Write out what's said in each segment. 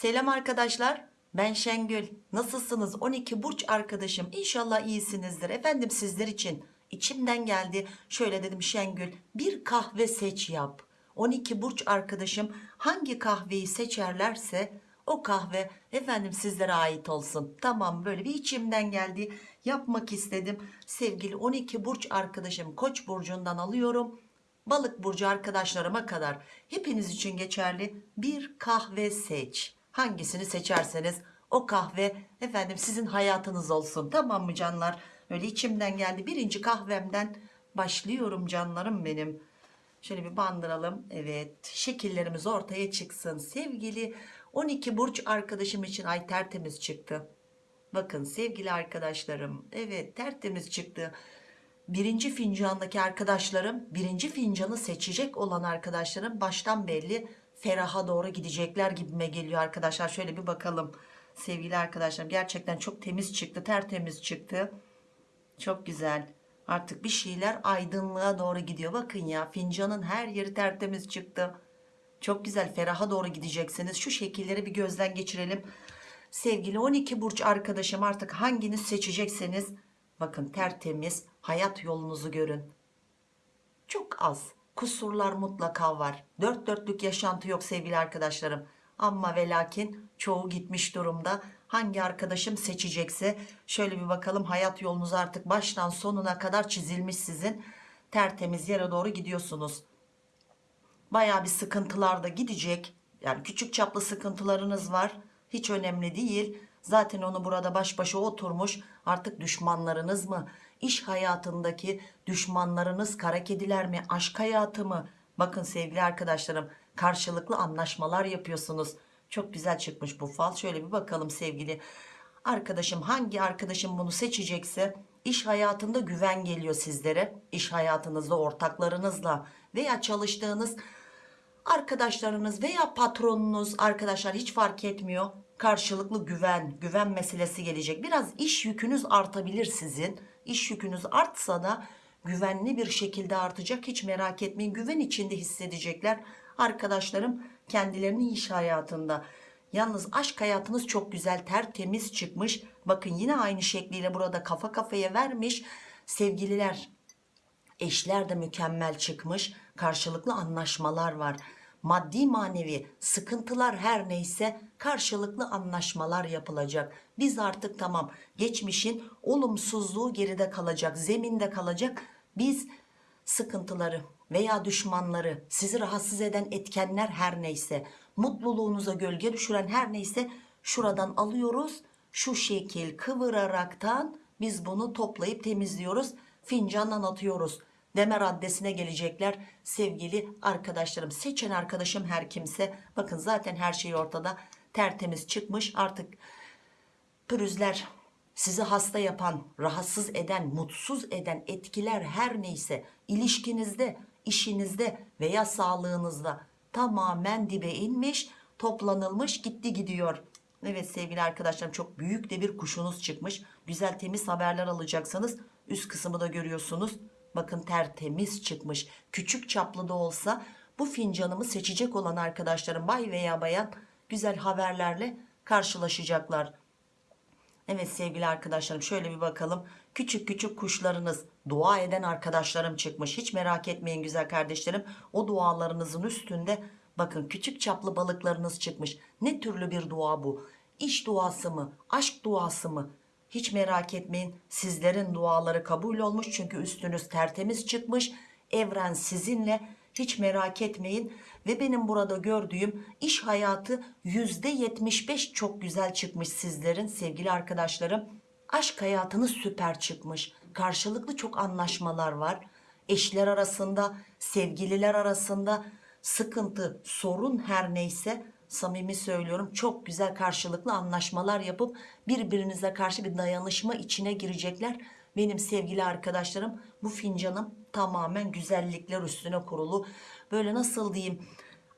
Selam arkadaşlar. Ben Şengül. Nasılsınız 12 burç arkadaşım? İnşallah iyisinizdir. Efendim sizler için içimden geldi. Şöyle dedim Şengül bir kahve seç yap. 12 burç arkadaşım hangi kahveyi seçerlerse o kahve efendim sizlere ait olsun. Tamam böyle bir içimden geldi. Yapmak istedim. Sevgili 12 burç arkadaşım Koç burcundan alıyorum. Balık burcu arkadaşlarıma kadar hepiniz için geçerli bir kahve seç. Hangisini seçerseniz o kahve efendim sizin hayatınız olsun. Tamam mı canlar? Öyle içimden geldi. Birinci kahvemden başlıyorum canlarım benim. Şöyle bir bandıralım. Evet şekillerimiz ortaya çıksın. Sevgili 12 burç arkadaşım için ay tertemiz çıktı. Bakın sevgili arkadaşlarım. Evet tertemiz çıktı. Birinci fincandaki arkadaşlarım birinci fincanı seçecek olan arkadaşlarım baştan belli feraha doğru gidecekler gibime geliyor arkadaşlar. Şöyle bir bakalım sevgili arkadaşlarım gerçekten çok temiz çıktı tertemiz çıktı. Çok güzel. Artık bir şeyler aydınlığa doğru gidiyor. Bakın ya fincanın her yeri tertemiz çıktı. Çok güzel feraha doğru gideceksiniz. Şu şekilleri bir gözden geçirelim. Sevgili 12 burç arkadaşım artık hanginiz seçecekseniz bakın tertemiz hayat yolunuzu görün. Çok az kusurlar mutlaka var. Dört dörtlük yaşantı yok sevgili arkadaşlarım. Ama ve lakin çoğu gitmiş durumda. Hangi arkadaşım seçecekse şöyle bir bakalım hayat yolunuz artık baştan sonuna kadar çizilmiş sizin. Tertemiz yere doğru gidiyorsunuz. Baya bir sıkıntılar da gidecek. Yani küçük çaplı sıkıntılarınız var. Hiç önemli değil. Zaten onu burada baş başa oturmuş. Artık düşmanlarınız mı? İş hayatındaki düşmanlarınız kara kediler mi? Aşk hayatı mı? Bakın sevgili arkadaşlarım karşılıklı anlaşmalar yapıyorsunuz. Çok güzel çıkmış bu fal. Şöyle bir bakalım sevgili arkadaşım hangi arkadaşım bunu seçecekse iş hayatında güven geliyor sizlere. İş hayatınızda ortaklarınızla veya çalıştığınız arkadaşlarınız veya patronunuz arkadaşlar hiç fark etmiyor karşılıklı güven güven meselesi gelecek biraz iş yükünüz artabilir sizin iş yükünüz artsa da güvenli bir şekilde artacak. Hiç merak etmeyin. Güven içinde hissedecekler. Arkadaşlarım kendilerini iş hayatında. Yalnız aşk hayatınız çok güzel tertemiz çıkmış. Bakın yine aynı şekliyle burada kafa kafaya vermiş. Sevgililer eşler de mükemmel çıkmış. Karşılıklı anlaşmalar var. Maddi manevi sıkıntılar her neyse karşılıklı anlaşmalar yapılacak biz artık tamam geçmişin olumsuzluğu geride kalacak zeminde kalacak. Biz sıkıntıları veya düşmanları sizi rahatsız eden etkenler her neyse mutluluğunuza gölge düşüren her neyse şuradan alıyoruz. Şu şekil kıvıraraktan biz bunu toplayıp temizliyoruz fincandan atıyoruz deme raddesine gelecekler sevgili arkadaşlarım. Seçen arkadaşım her kimse. Bakın zaten her şey ortada. Tertemiz çıkmış. Artık pürüzler sizi hasta yapan rahatsız eden mutsuz eden etkiler her neyse ilişkinizde işinizde veya sağlığınızda tamamen dibe inmiş toplanılmış gitti gidiyor. Evet sevgili arkadaşlarım çok büyük de bir kuşunuz çıkmış. Güzel temiz haberler alacaksınız üst kısmı da görüyorsunuz. Bakın tertemiz çıkmış. Küçük çaplı da olsa bu fincanımı seçecek olan arkadaşlarım bay veya bayan güzel haberlerle karşılaşacaklar Evet sevgili arkadaşlarım şöyle bir bakalım. Küçük küçük kuşlarınız dua eden arkadaşlarım çıkmış. Hiç merak etmeyin güzel kardeşlerim. O dualarınızın üstünde bakın küçük çaplı balıklarınız çıkmış. Ne türlü bir dua bu? İş duası mı aşk duası mı? Hiç merak etmeyin sizlerin duaları kabul olmuş. Çünkü üstünüz tertemiz çıkmış. Evren sizinle hiç merak etmeyin. Ve benim burada gördüğüm iş hayatı %75 çok güzel çıkmış sizlerin sevgili arkadaşlarım. Aşk hayatınız süper çıkmış. Karşılıklı çok anlaşmalar var. Eşler arasında sevgililer arasında sıkıntı sorun her neyse samimi söylüyorum çok güzel karşılıklı anlaşmalar yapıp birbirinize karşı bir dayanışma içine girecekler. Benim sevgili arkadaşlarım bu fincanım tamamen güzellikler üstüne kurulu. Böyle nasıl diyeyim?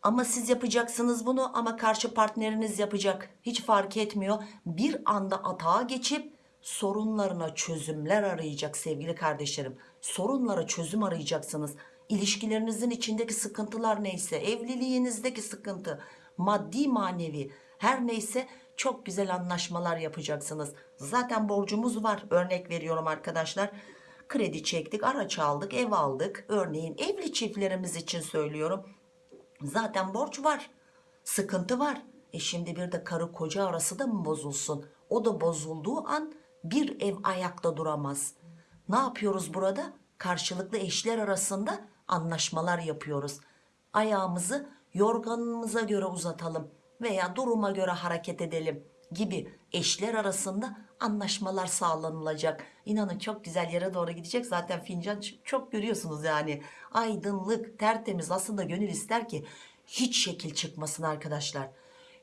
Ama siz yapacaksınız bunu ama karşı partneriniz yapacak. Hiç fark etmiyor. Bir anda atağa geçip sorunlarına çözümler arayacak sevgili kardeşlerim. Sorunlara çözüm arayacaksınız. İlişkilerinizin içindeki sıkıntılar neyse evliliğinizdeki sıkıntı maddi manevi her neyse çok güzel anlaşmalar yapacaksınız. Zaten borcumuz var. Örnek veriyorum arkadaşlar kredi çektik araç aldık ev aldık. Örneğin evli çiftlerimiz için söylüyorum. Zaten borç var sıkıntı var. E şimdi bir de karı koca arası da mı bozulsun? O da bozulduğu an bir ev ayakta duramaz. Ne yapıyoruz burada? Karşılıklı eşler arasında anlaşmalar yapıyoruz. Ayağımızı yorganımıza göre uzatalım veya duruma göre hareket edelim gibi eşler arasında anlaşmalar sağlanılacak. İnanın çok güzel yere doğru gidecek. Zaten fincan çok görüyorsunuz yani. Aydınlık, tertemiz. Aslında gönül ister ki hiç şekil çıkmasın arkadaşlar.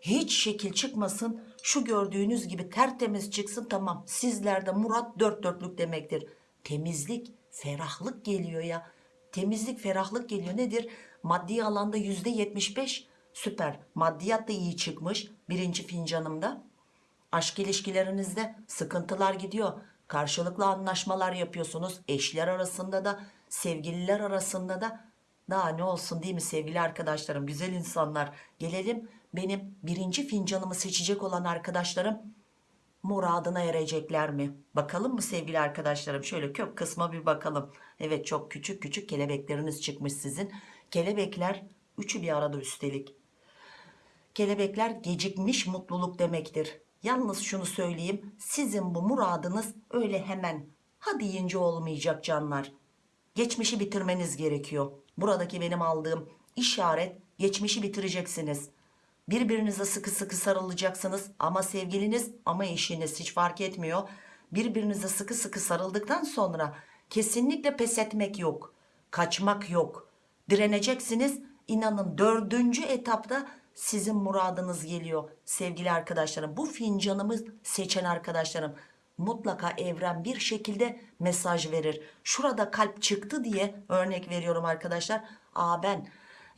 Hiç şekil çıkmasın. Şu gördüğünüz gibi tertemiz çıksın tamam. Sizlerde murat dört dörtlük demektir. Temizlik, ferahlık geliyor ya. Temizlik, ferahlık geliyor. Nedir? Maddi alanda yüzde yetmiş beş süper. Maddiyat da iyi çıkmış. Birinci fincanımda. Aşk ilişkilerinizde sıkıntılar gidiyor. Karşılıklı anlaşmalar yapıyorsunuz. Eşler arasında da, sevgililer arasında da. Daha ne olsun değil mi sevgili arkadaşlarım, güzel insanlar. Gelelim benim birinci fincanımı seçecek olan arkadaşlarım muradına erecekler mi? Bakalım mı sevgili arkadaşlarım? Şöyle kök kısma bir bakalım. Evet çok küçük küçük kelebekleriniz çıkmış sizin. Kelebekler üçü bir arada üstelik. Kelebekler gecikmiş mutluluk demektir. Yalnız şunu söyleyeyim. Sizin bu muradınız öyle hemen ha deyince olmayacak canlar. Geçmişi bitirmeniz gerekiyor. Buradaki benim aldığım işaret geçmişi bitireceksiniz. Birbirinize sıkı sıkı sarılacaksınız ama sevgiliniz ama eşiniz hiç fark etmiyor. Birbirinize sıkı sıkı sarıldıktan sonra kesinlikle pes etmek yok. Kaçmak yok. Direneceksiniz. İnanın dördüncü etapta sizin muradınız geliyor sevgili arkadaşlarım. Bu fincanımı seçen arkadaşlarım mutlaka evren bir şekilde mesaj verir. Şurada kalp çıktı diye örnek veriyorum arkadaşlar. Aa ben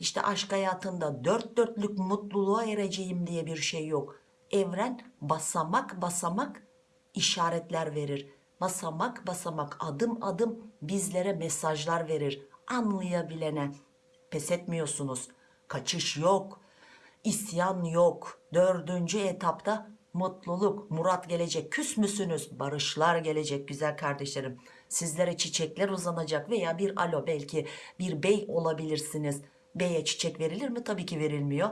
işte aşk hayatında dört dörtlük mutluluğa ereceğim diye bir şey yok. Evren basamak basamak işaretler verir. Basamak basamak adım adım bizlere mesajlar verir. Anlayabilene pes etmiyorsunuz. Kaçış yok. İsyan yok. Dördüncü etapta mutluluk, murat gelecek. Küs müsünüz? Barışlar gelecek güzel kardeşlerim. Sizlere çiçekler uzanacak veya bir alo belki bir bey olabilirsiniz. Beye çiçek verilir mi? Tabii ki verilmiyor.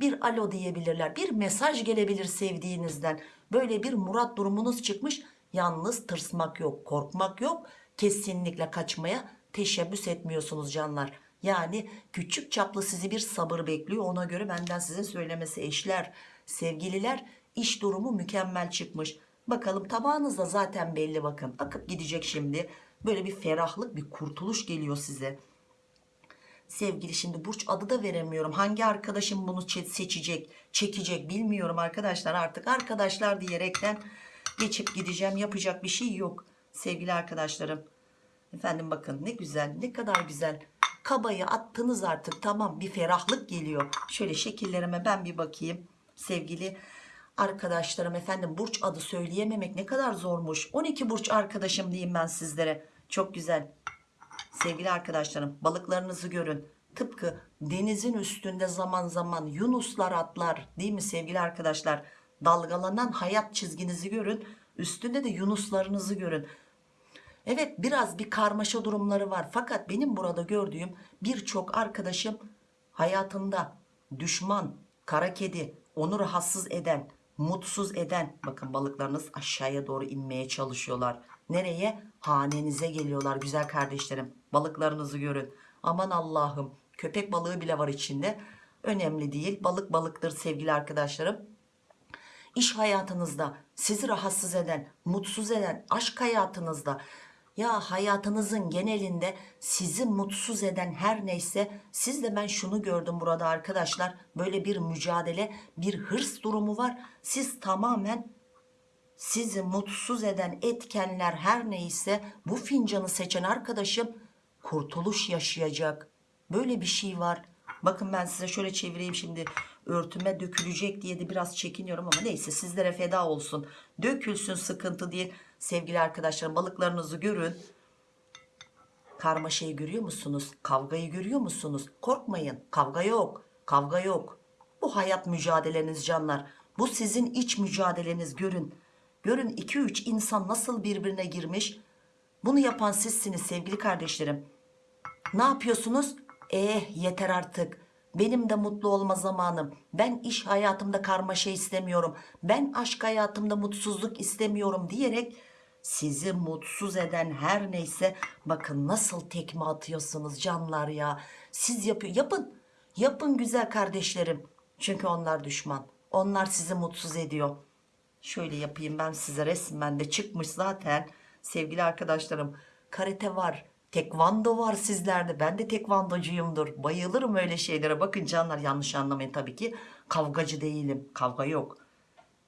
Bir alo diyebilirler. Bir mesaj gelebilir sevdiğinizden. Böyle bir murat durumunuz çıkmış. Yalnız tırsmak yok, korkmak yok. Kesinlikle kaçmaya teşebbüs etmiyorsunuz canlar. Yani küçük çaplı sizi bir sabır bekliyor. Ona göre benden size söylemesi eşler, sevgililer iş durumu mükemmel çıkmış. Bakalım tabağınızda zaten belli bakın. Akıp gidecek şimdi. Böyle bir ferahlık, bir kurtuluş geliyor size. Sevgili şimdi burç adı da veremiyorum. Hangi arkadaşım bunu çe- seçecek, çekecek bilmiyorum arkadaşlar. Artık arkadaşlar diyerekten geçip gideceğim. Yapacak bir şey yok. Sevgili arkadaşlarım. Efendim bakın ne güzel, ne kadar güzel. Kabayı attınız artık tamam bir ferahlık geliyor. Şöyle şekillerime ben bir bakayım. Sevgili arkadaşlarım efendim burç adı söyleyememek ne kadar zormuş. 12 burç arkadaşım diyeyim ben sizlere. Çok güzel. Sevgili arkadaşlarım balıklarınızı görün. Tıpkı denizin üstünde zaman zaman yunuslar atlar değil mi sevgili arkadaşlar? Dalgalanan hayat çizginizi görün. Üstünde de yunuslarınızı görün. Evet biraz bir karmaşa durumları var. Fakat benim burada gördüğüm birçok arkadaşım hayatında düşman, kara kedi, onu rahatsız eden, mutsuz eden bakın balıklarınız aşağıya doğru inmeye çalışıyorlar. Nereye? Hanenize geliyorlar güzel kardeşlerim. Balıklarınızı görün. Aman Allah'ım köpek balığı bile var içinde. Önemli değil. Balık balıktır sevgili arkadaşlarım iş hayatınızda sizi rahatsız eden, mutsuz eden, aşk hayatınızda ya hayatınızın genelinde sizi mutsuz eden her neyse siz de ben şunu gördüm burada arkadaşlar böyle bir mücadele bir hırs durumu var siz tamamen sizi mutsuz eden etkenler her neyse bu fincanı seçen arkadaşım kurtuluş yaşayacak. Böyle bir şey var. Bakın ben size şöyle çevireyim şimdi örtüme dökülecek diye de biraz çekiniyorum ama neyse sizlere feda olsun. Dökülsün sıkıntı değil sevgili arkadaşlarım balıklarınızı görün. Karmaşayı görüyor musunuz? Kavgayı görüyor musunuz? Korkmayın. Kavga yok. Kavga yok. Bu hayat mücadeleniz canlar. Bu sizin iç mücadeleniz görün. Görün 2-3 insan nasıl birbirine girmiş. Bunu yapan sizsiniz sevgili kardeşlerim. Ne yapıyorsunuz? Eh yeter artık. Benim de mutlu olma zamanım. Ben iş hayatımda karmaşa istemiyorum. Ben aşk hayatımda mutsuzluk istemiyorum diyerek sizi mutsuz eden her neyse bakın nasıl tekme atıyorsunuz canlar ya. Siz yapıyor yapın. Yapın güzel kardeşlerim. Çünkü onlar düşman. Onlar sizi mutsuz ediyor. Şöyle yapayım ben size resmen de çıkmış zaten sevgili arkadaşlarım. Karate var, tekvando var sizlerde. Ben de tekvandocuyumdur. Bayılırım öyle şeylere. Bakın canlar yanlış anlamayın tabii ki. Kavgacı değilim. Kavga yok.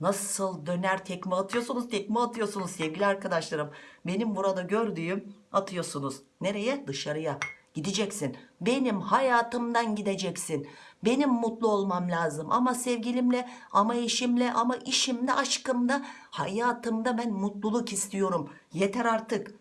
Nasıl döner tekme atıyorsunuz tekme atıyorsunuz sevgili arkadaşlarım. Benim burada gördüğüm atıyorsunuz. Nereye? Dışarıya. Gideceksin. Benim hayatımdan gideceksin. Benim mutlu olmam lazım. Ama sevgilimle, ama eşimle, ama işimde, aşkımda, hayatımda ben mutluluk istiyorum. Yeter artık.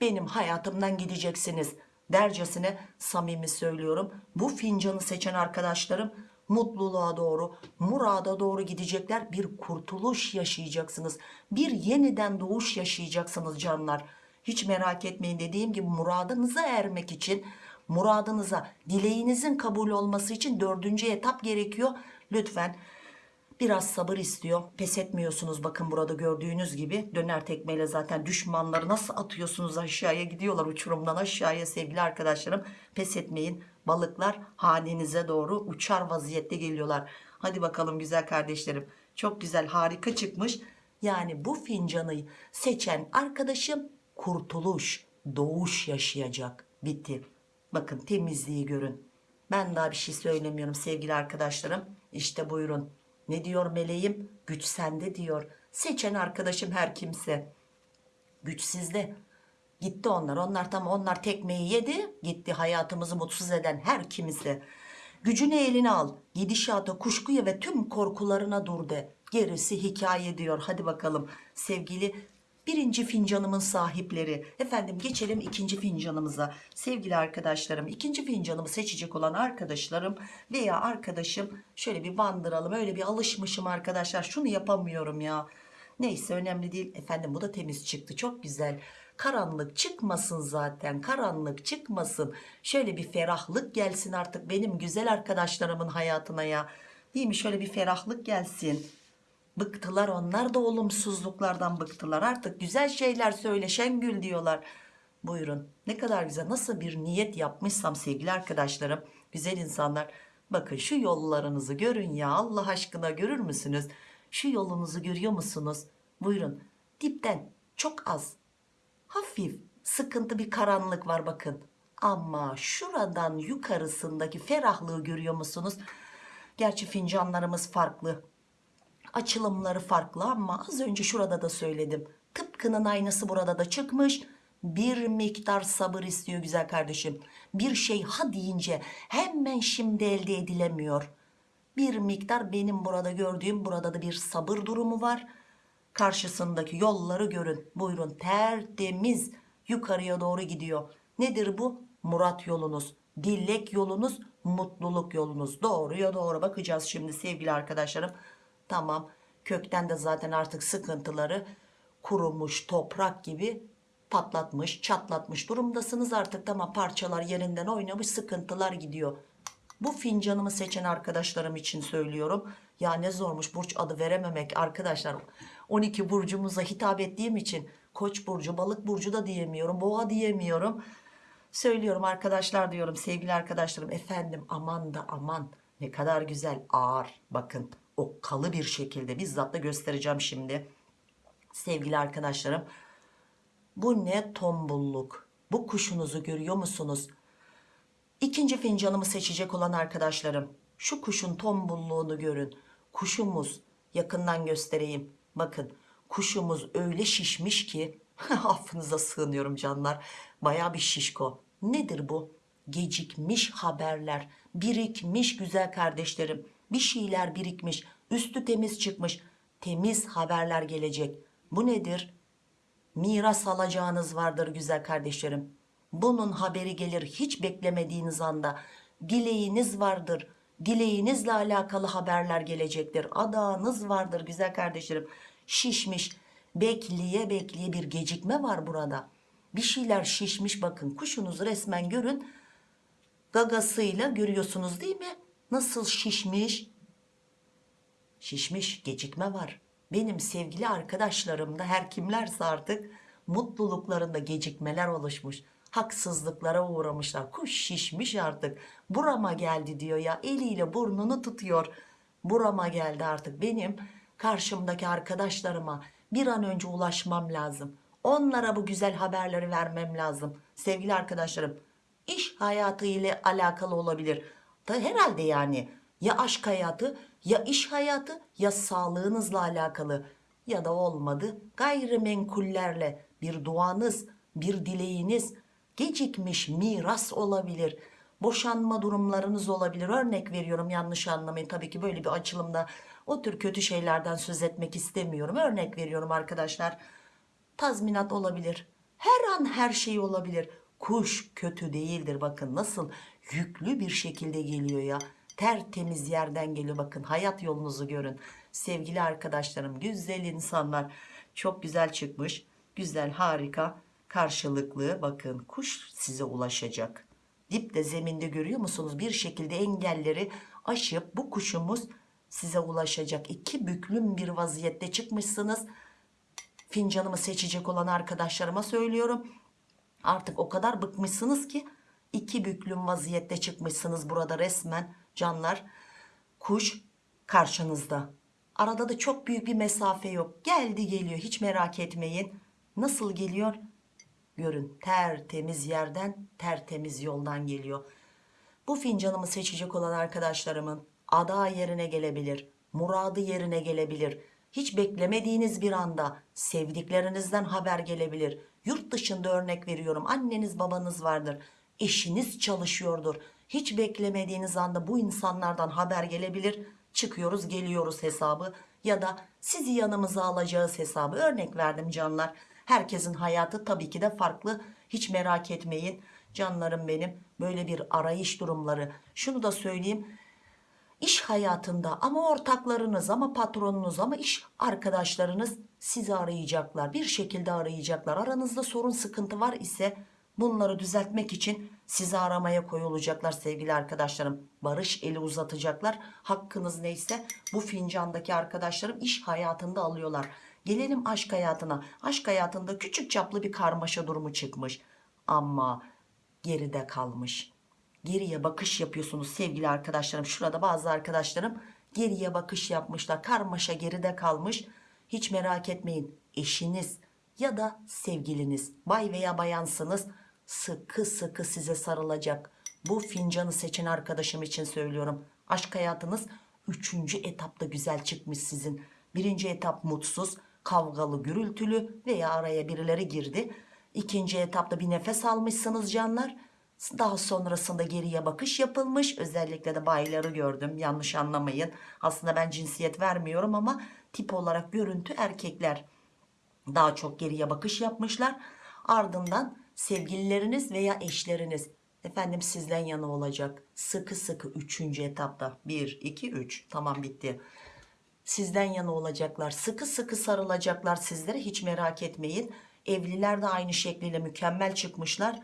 Benim hayatımdan gideceksiniz. Dercesine samimi söylüyorum. Bu fincanı seçen arkadaşlarım mutluluğa doğru, murada doğru gidecekler. Bir kurtuluş yaşayacaksınız. Bir yeniden doğuş yaşayacaksınız canlar. Hiç merak etmeyin dediğim gibi muradınıza ermek için, muradınıza, dileğinizin kabul olması için dördüncü etap gerekiyor. Lütfen Biraz sabır istiyor. Pes etmiyorsunuz bakın burada gördüğünüz gibi. Döner tekmeyle zaten düşmanları nasıl atıyorsunuz aşağıya gidiyorlar uçurumdan aşağıya sevgili arkadaşlarım. Pes etmeyin. Balıklar hanenize doğru uçar vaziyette geliyorlar. Hadi bakalım güzel kardeşlerim. Çok güzel harika çıkmış. Yani bu fincanı seçen arkadaşım kurtuluş, doğuş yaşayacak. Bitti. Bakın temizliği görün. Ben daha bir şey söylemiyorum sevgili arkadaşlarım. İşte buyurun. Ne diyor meleğim? Güç sende diyor. Seçen arkadaşım her kimse. Güç sizde. Gitti onlar. Onlar tam onlar tekmeyi yedi. Gitti hayatımızı mutsuz eden her kimse. Gücünü eline al. Gidişata, kuşkuya ve tüm korkularına dur de. Gerisi hikaye diyor. Hadi bakalım sevgili birinci fincanımın sahipleri. Efendim geçelim ikinci fincanımıza. Sevgili arkadaşlarım ikinci fincanımı seçecek olan arkadaşlarım veya arkadaşım şöyle bir bandıralım. Öyle bir alışmışım arkadaşlar. Şunu yapamıyorum ya. Neyse önemli değil. Efendim bu da temiz çıktı. Çok güzel. Karanlık çıkmasın zaten. Karanlık çıkmasın. Şöyle bir ferahlık gelsin artık benim güzel arkadaşlarımın hayatına ya. Değil mi? Şöyle bir ferahlık gelsin. Bıktılar onlar da olumsuzluklardan bıktılar. Artık güzel şeyler söyle Şengül diyorlar. Buyurun ne kadar güzel nasıl bir niyet yapmışsam sevgili arkadaşlarım güzel insanlar. Bakın şu yollarınızı görün ya Allah aşkına görür müsünüz? Şu yolunuzu görüyor musunuz? Buyurun dipten çok az hafif sıkıntı bir karanlık var bakın. Ama şuradan yukarısındaki ferahlığı görüyor musunuz? Gerçi fincanlarımız farklı açılımları farklı ama az önce şurada da söyledim. Tıpkının aynısı burada da çıkmış. Bir miktar sabır istiyor güzel kardeşim. Bir şey ha deyince hemen şimdi elde edilemiyor. Bir miktar benim burada gördüğüm burada da bir sabır durumu var. Karşısındaki yolları görün. Buyurun tertemiz yukarıya doğru gidiyor. Nedir bu? Murat yolunuz, dilek yolunuz, mutluluk yolunuz. Doğruya doğru bakacağız şimdi sevgili arkadaşlarım. Tamam kökten de zaten artık sıkıntıları kurumuş toprak gibi patlatmış çatlatmış durumdasınız artık tamam parçalar yerinden oynamış sıkıntılar gidiyor. Bu fincanımı seçen arkadaşlarım için söylüyorum. Ya ne zormuş burç adı verememek arkadaşlar. 12 burcumuza hitap ettiğim için koç burcu balık burcu da diyemiyorum boğa diyemiyorum. Söylüyorum arkadaşlar diyorum sevgili arkadaşlarım efendim aman da aman ne kadar güzel ağır bakın okkalı bir şekilde bizzat da göstereceğim şimdi. Sevgili arkadaşlarım bu ne tombulluk. Bu kuşunuzu görüyor musunuz? İkinci fincanımı seçecek olan arkadaşlarım şu kuşun tombulluğunu görün. Kuşumuz yakından göstereyim. Bakın kuşumuz öyle şişmiş ki affınıza sığınıyorum canlar. Baya bir şişko. Nedir bu? Gecikmiş haberler, birikmiş güzel kardeşlerim bir şeyler birikmiş üstü temiz çıkmış temiz haberler gelecek bu nedir miras alacağınız vardır güzel kardeşlerim Bunun haberi gelir hiç beklemediğiniz anda. Dileğiniz vardır. Dileğinizle alakalı haberler gelecektir. Adağınız vardır güzel kardeşlerim. Şişmiş. Bekleye bekleye bir gecikme var burada. Bir şeyler şişmiş bakın. Kuşunuzu resmen görün. Gagasıyla görüyorsunuz değil mi? Nasıl şişmiş? Şişmiş gecikme var. Benim sevgili arkadaşlarımda her kimlerse artık mutluluklarında gecikmeler oluşmuş. Haksızlıklara uğramışlar. Kuş şişmiş artık. Burama geldi diyor ya. Eliyle burnunu tutuyor. Burama geldi artık. Benim karşımdaki arkadaşlarıma bir an önce ulaşmam lazım. Onlara bu güzel haberleri vermem lazım. Sevgili arkadaşlarım, iş hayatı ile alakalı olabilir. Da herhalde yani ya aşk hayatı ya iş hayatı ya sağlığınızla alakalı ya da olmadı gayrimenkullerle bir duanız bir dileğiniz gecikmiş miras olabilir boşanma durumlarınız olabilir. Örnek veriyorum yanlış anlamayın. Tabii ki böyle bir açılımda o tür kötü şeylerden söz etmek istemiyorum. Örnek veriyorum arkadaşlar tazminat olabilir. Her an her şey olabilir. Kuş kötü değildir. Bakın nasıl yüklü bir şekilde geliyor ya. Tertemiz yerden geliyor. Bakın hayat yolunuzu görün. Sevgili arkadaşlarım güzel insanlar. Çok güzel çıkmış. Güzel harika karşılıklı bakın kuş size ulaşacak. Dipte zeminde görüyor musunuz? Bir şekilde engelleri aşıp bu kuşumuz size ulaşacak. İki büklüm bir vaziyette çıkmışsınız. Fincanımı seçecek olan arkadaşlarıma söylüyorum. Artık o kadar bıkmışsınız ki iki büklüm vaziyette çıkmışsınız burada resmen canlar. Kuş karşınızda. Arada da çok büyük bir mesafe yok. Geldi geliyor hiç merak etmeyin. Nasıl geliyor görün tertemiz yerden tertemiz yoldan geliyor. Bu fincanımı seçecek olan arkadaşlarımın ada yerine gelebilir muradı yerine gelebilir. Hiç beklemediğiniz bir anda sevdiklerinizden haber gelebilir. Yurt dışında örnek veriyorum anneniz babanız vardır eşiniz çalışıyordur. Hiç beklemediğiniz anda bu insanlardan haber gelebilir. Çıkıyoruz geliyoruz hesabı ya da sizi yanımıza alacağız hesabı. Örnek verdim canlar herkesin hayatı tabii ki de farklı. Hiç merak etmeyin. Canlarım benim böyle bir arayış durumları. Şunu da söyleyeyim. İş hayatında ama ortaklarınız ama patronunuz ama iş arkadaşlarınız sizi arayacaklar bir şekilde arayacaklar. Aranızda sorun sıkıntı var ise bunları düzeltmek için sizi aramaya koyulacaklar sevgili arkadaşlarım. Barış eli uzatacaklar. Hakkınız neyse bu fincandaki arkadaşlarım iş hayatında alıyorlar gelelim aşk hayatına. Aşk hayatında küçük çaplı bir karmaşa durumu çıkmış. Ama geride kalmış. Geriye bakış yapıyorsunuz sevgili arkadaşlarım. Şurada bazı arkadaşlarım geriye bakış yapmışlar. Karmaşa geride kalmış. Hiç merak etmeyin. Eşiniz ya da sevgiliniz. Bay veya bayansınız. Sıkı sıkı size sarılacak. Bu fincanı seçen arkadaşım için söylüyorum. Aşk hayatınız üçüncü etapta güzel çıkmış sizin. Birinci etap mutsuz kavgalı gürültülü veya araya birileri girdi. İkinci etapta bir nefes almışsınız canlar. Daha sonrasında geriye bakış yapılmış. Özellikle de bayları gördüm. Yanlış anlamayın. Aslında ben cinsiyet vermiyorum ama tip olarak görüntü erkekler daha çok geriye bakış yapmışlar. Ardından sevgilileriniz veya eşleriniz. Efendim sizden yana olacak. Sıkı sıkı üçüncü etapta. 1 2 3 tamam bitti sizden yana olacaklar sıkı sıkı sarılacaklar sizlere hiç merak etmeyin. Evliler de aynı şekliyle mükemmel çıkmışlar.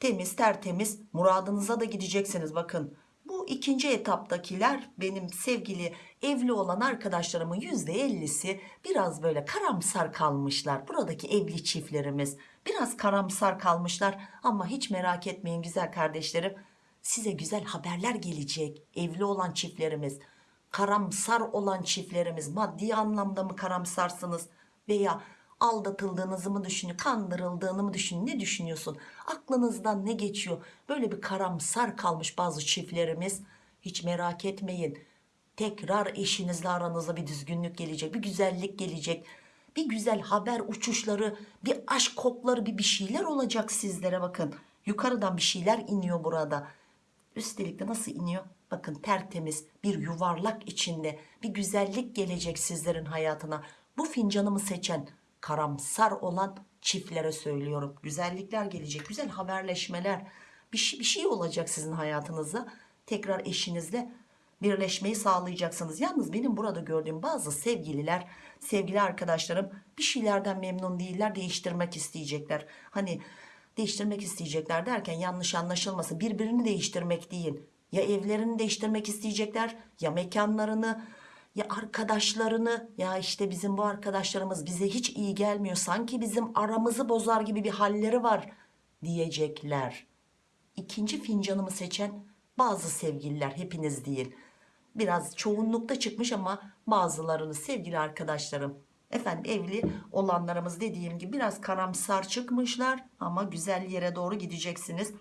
Temiz tertemiz muradınıza da gideceksiniz bakın. Bu ikinci etaptakiler benim sevgili evli olan arkadaşlarımın %50'si biraz böyle karamsar kalmışlar. Buradaki evli çiftlerimiz biraz karamsar kalmışlar. Ama hiç merak etmeyin güzel kardeşlerim size güzel haberler gelecek evli olan çiftlerimiz karamsar olan çiftlerimiz maddi anlamda mı karamsarsınız veya aldatıldığınızı mı düşünüyor kandırıldığını mı düşünüyor ne düşünüyorsun? Aklınızdan ne geçiyor? Böyle bir karamsar kalmış bazı çiftlerimiz hiç merak etmeyin. Tekrar eşinizle aranızda bir düzgünlük gelecek bir güzellik gelecek. Bir güzel haber uçuşları bir aşk kokları bir bir şeyler olacak sizlere. Bakın yukarıdan bir şeyler iniyor burada. Üstelik de nasıl iniyor bakın tertemiz bir yuvarlak içinde bir güzellik gelecek sizlerin hayatına bu fincanımı seçen karamsar olan çiftlere söylüyorum. Güzellikler gelecek, güzel haberleşmeler. Bir şey, bir şey olacak sizin hayatınızda. Tekrar eşinizle birleşmeyi sağlayacaksınız. Yalnız benim burada gördüğüm bazı sevgililer, sevgili arkadaşlarım bir şeylerden memnun değiller, değiştirmek isteyecekler. Hani değiştirmek isteyecekler derken yanlış anlaşılmasın. Birbirini değiştirmek değil. Ya evlerini değiştirmek isteyecekler, ya mekanlarını, ya arkadaşlarını. Ya işte bizim bu arkadaşlarımız bize hiç iyi gelmiyor. Sanki bizim aramızı bozar gibi bir halleri var diyecekler. İkinci fincanımı seçen bazı sevgililer hepiniz değil. Biraz çoğunlukta çıkmış ama bazılarınız sevgili arkadaşlarım. Efendim evli olanlarımız dediğim gibi biraz karamsar çıkmışlar ama güzel yere doğru gideceksiniz.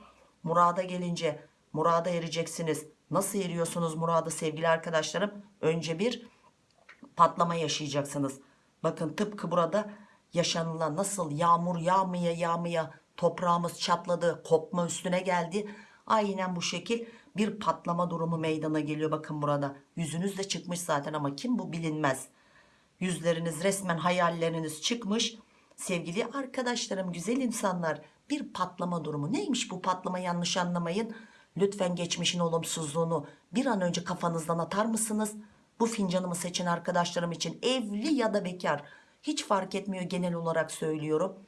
Murada gelince murada ereceksiniz. Nasıl eriyorsunuz murada sevgili arkadaşlarım? Önce bir patlama yaşayacaksınız. Bakın tıpkı burada yaşanılan nasıl yağmur yağmaya yağmaya toprağımız çatladı kopma üstüne geldi. Aynen bu şekil bir patlama durumu meydana geliyor bakın burada. Yüzünüz de çıkmış zaten ama kim bu bilinmez. Yüzleriniz resmen hayalleriniz çıkmış. Sevgili arkadaşlarım güzel insanlar bir patlama durumu. Neymiş bu patlama yanlış anlamayın. Lütfen geçmişin olumsuzluğunu bir an önce kafanızdan atar mısınız? Bu fincanımı seçen arkadaşlarım için evli ya da bekar hiç fark etmiyor genel olarak söylüyorum.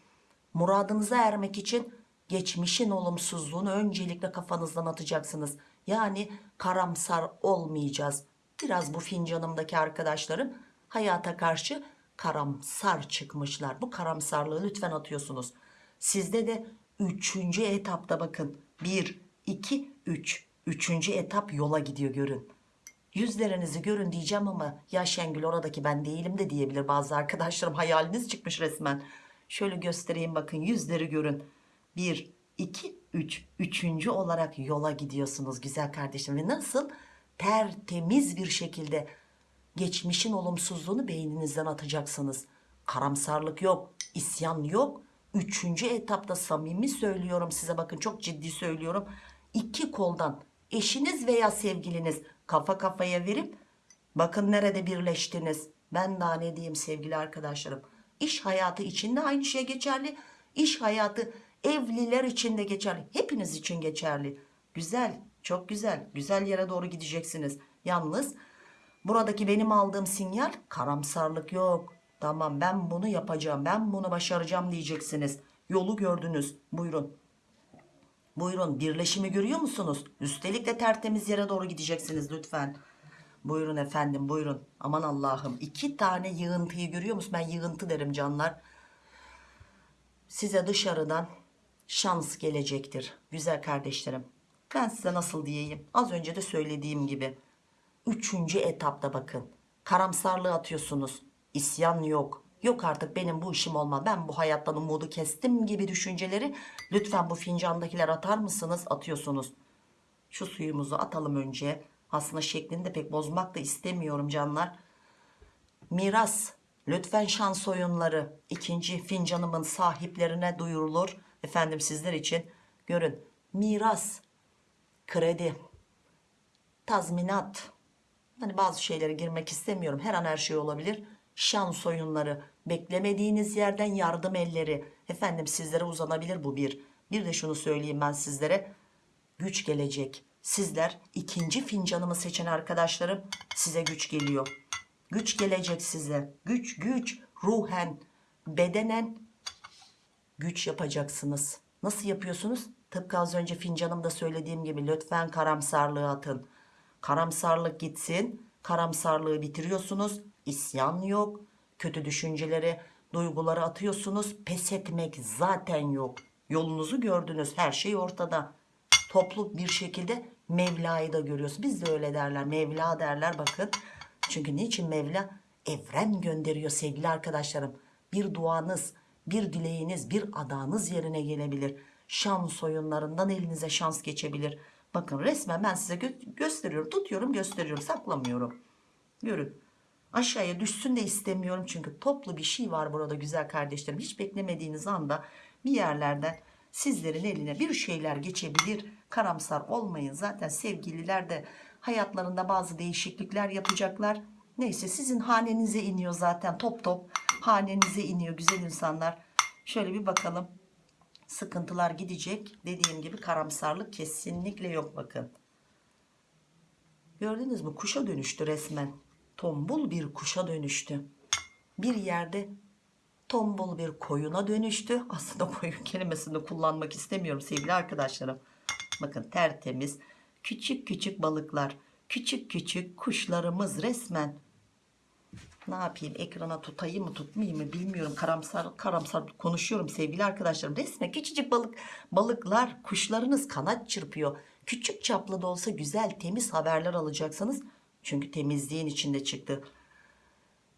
Muradınıza ermek için geçmişin olumsuzluğunu öncelikle kafanızdan atacaksınız. Yani karamsar olmayacağız. Biraz bu fincanımdaki arkadaşlarım hayata karşı karamsar çıkmışlar. Bu karamsarlığı lütfen atıyorsunuz. Sizde de üçüncü etapta bakın. 1, 2, 3. Üçüncü etap yola gidiyor görün. Yüzlerinizi görün diyeceğim ama ya Şengül oradaki ben değilim de diyebilir bazı arkadaşlarım. Hayaliniz çıkmış resmen. Şöyle göstereyim bakın yüzleri görün. 1, 2, 3. Üçüncü olarak yola gidiyorsunuz güzel kardeşim. Ve nasıl? Tertemiz bir şekilde geçmişin olumsuzluğunu beyninizden atacaksınız. Karamsarlık yok, isyan yok. Üçüncü etapta samimi söylüyorum size bakın çok ciddi söylüyorum. İki koldan eşiniz veya sevgiliniz kafa kafaya verip bakın nerede birleştiniz. Ben daha ne diyeyim sevgili arkadaşlarım. İş hayatı için de aynı şey geçerli. İş hayatı evliler için de geçerli. Hepiniz için geçerli. Güzel, çok güzel. Güzel yere doğru gideceksiniz. Yalnız buradaki benim aldığım sinyal karamsarlık yok. Tamam ben bunu yapacağım, ben bunu başaracağım diyeceksiniz. Yolu gördünüz. Buyurun. Buyurun birleşimi görüyor musunuz? Üstelik de tertemiz yere doğru gideceksiniz lütfen. Buyurun efendim buyurun. Aman Allah'ım iki tane yığıntıyı görüyor musun? Ben yığıntı derim canlar. Size dışarıdan şans gelecektir. Güzel kardeşlerim. Ben size nasıl diyeyim? Az önce de söylediğim gibi. Üçüncü etapta bakın. Karamsarlığı atıyorsunuz. İsyan yok. Yok artık benim bu işim olmaz. Ben bu hayattan umudu kestim gibi düşünceleri lütfen bu fincandakiler atar mısınız? Atıyorsunuz. Şu suyumuzu atalım önce. Aslında şeklini de pek bozmak da istemiyorum canlar. Miras. Lütfen şans oyunları ikinci fincanımın sahiplerine duyurulur. Efendim sizler için görün. Miras, kredi, tazminat. Hani bazı şeylere girmek istemiyorum. Her an her şey olabilir. Şans oyunları, beklemediğiniz yerden yardım elleri. Efendim sizlere uzanabilir bu bir. Bir de şunu söyleyeyim ben sizlere. Güç gelecek. Sizler ikinci fincanımı seçen arkadaşlarım size güç geliyor. Güç gelecek size. Güç güç ruhen bedenen güç yapacaksınız. Nasıl yapıyorsunuz? Tıpkı az önce fincanımda söylediğim gibi lütfen karamsarlığı atın. Karamsarlık gitsin. Karamsarlığı bitiriyorsunuz. İsyan yok. Kötü düşünceleri, duyguları atıyorsunuz. Pes etmek zaten yok. Yolunuzu gördünüz. Her şey ortada. Toplu bir şekilde Mevla'yı da görüyoruz. Biz de öyle derler. Mevla derler bakın. Çünkü niçin Mevla? Evren gönderiyor sevgili arkadaşlarım. Bir duanız, bir dileğiniz, bir adağınız yerine gelebilir. Şans oyunlarından elinize şans geçebilir. Bakın resmen ben size gö- gösteriyorum. Tutuyorum gösteriyorum. Saklamıyorum. Görün. Aşağıya düşsün de istemiyorum. Çünkü toplu bir şey var burada güzel kardeşlerim. Hiç beklemediğiniz anda bir yerlerden sizlerin eline bir şeyler geçebilir. Karamsar olmayın. Zaten sevgililer de hayatlarında bazı değişiklikler yapacaklar. Neyse sizin hanenize iniyor zaten top top. Hanenize iniyor güzel insanlar. Şöyle bir bakalım. Sıkıntılar gidecek. Dediğim gibi karamsarlık kesinlikle yok bakın. Gördünüz mü? Kuşa dönüştü resmen. Tombul bir kuşa dönüştü. Bir yerde tombul bir koyuna dönüştü. Aslında koyun kelimesini kullanmak istemiyorum sevgili arkadaşlarım. Bakın tertemiz küçük küçük balıklar, küçük küçük kuşlarımız resmen. Ne yapayım ekrana tutayım mı tutmayayım mı bilmiyorum. Karamsar karamsar konuşuyorum sevgili arkadaşlarım. Resmen küçücük balık balıklar kuşlarınız kanat çırpıyor. Küçük çaplı da olsa güzel temiz haberler alacaksınız. Çünkü temizliğin içinde çıktı.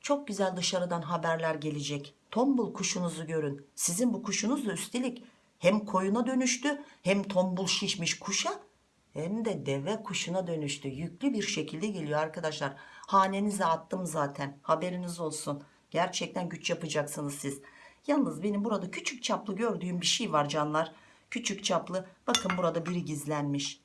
Çok güzel dışarıdan haberler gelecek. Tombul kuşunuzu görün. Sizin bu kuşunuz da üstelik hem koyuna dönüştü hem tombul şişmiş kuşa hem de deve kuşuna dönüştü. Yüklü bir şekilde geliyor arkadaşlar. Hanenize attım zaten. Haberiniz olsun. Gerçekten güç yapacaksınız siz. Yalnız benim burada küçük çaplı gördüğüm bir şey var canlar. Küçük çaplı. Bakın burada biri gizlenmiş.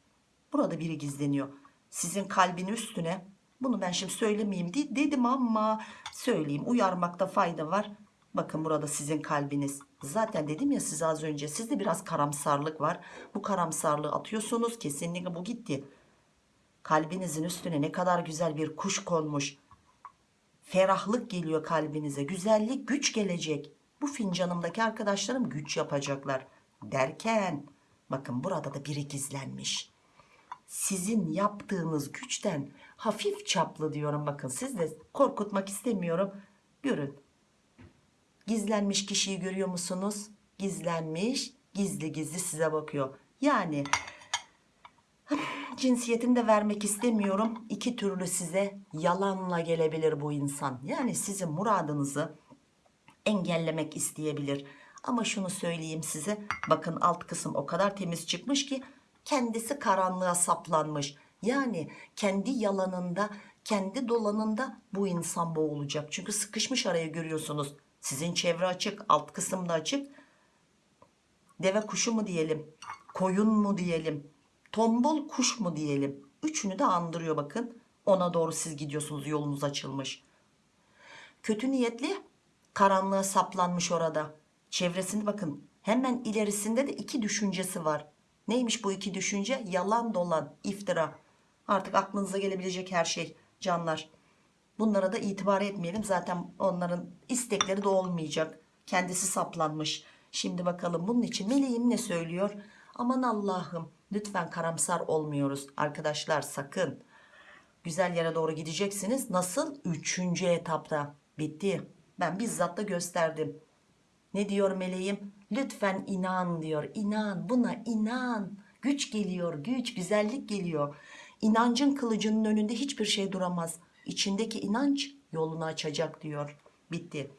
Burada biri gizleniyor. Sizin kalbin üstüne bunu ben şimdi söylemeyeyim de- dedim ama söyleyeyim. Uyarmakta fayda var. Bakın burada sizin kalbiniz. Zaten dedim ya size az önce sizde biraz karamsarlık var. Bu karamsarlığı atıyorsunuz. Kesinlikle bu gitti. Kalbinizin üstüne ne kadar güzel bir kuş konmuş. Ferahlık geliyor kalbinize. Güzellik, güç gelecek. Bu fincanımdaki arkadaşlarım güç yapacaklar. Derken bakın burada da biri gizlenmiş sizin yaptığınız güçten hafif çaplı diyorum. Bakın siz de korkutmak istemiyorum. Görün. Gizlenmiş kişiyi görüyor musunuz? Gizlenmiş gizli gizli size bakıyor. Yani cinsiyetini de vermek istemiyorum. İki türlü size yalanla gelebilir bu insan. Yani sizin muradınızı engellemek isteyebilir. Ama şunu söyleyeyim size. Bakın alt kısım o kadar temiz çıkmış ki kendisi karanlığa saplanmış. Yani kendi yalanında, kendi dolanında bu insan boğulacak. Çünkü sıkışmış araya görüyorsunuz. Sizin çevre açık, alt kısımda açık. Deve kuşu mu diyelim, koyun mu diyelim, tombul kuş mu diyelim. Üçünü de andırıyor bakın. Ona doğru siz gidiyorsunuz yolunuz açılmış. Kötü niyetli karanlığa saplanmış orada. Çevresinde bakın hemen ilerisinde de iki düşüncesi var. Neymiş bu iki düşünce? Yalan dolan, iftira. Artık aklınıza gelebilecek her şey canlar. Bunlara da itibar etmeyelim. Zaten onların istekleri de olmayacak. Kendisi saplanmış. Şimdi bakalım bunun için meleğim ne söylüyor? Aman Allah'ım lütfen karamsar olmuyoruz. Arkadaşlar sakın. Güzel yere doğru gideceksiniz. Nasıl? Üçüncü etapta. Bitti. Ben bizzat da gösterdim. Ne diyor meleğim? Lütfen inan diyor. İnan buna inan. Güç geliyor güç güzellik geliyor. İnancın kılıcının önünde hiçbir şey duramaz. İçindeki inanç yolunu açacak diyor. Bitti.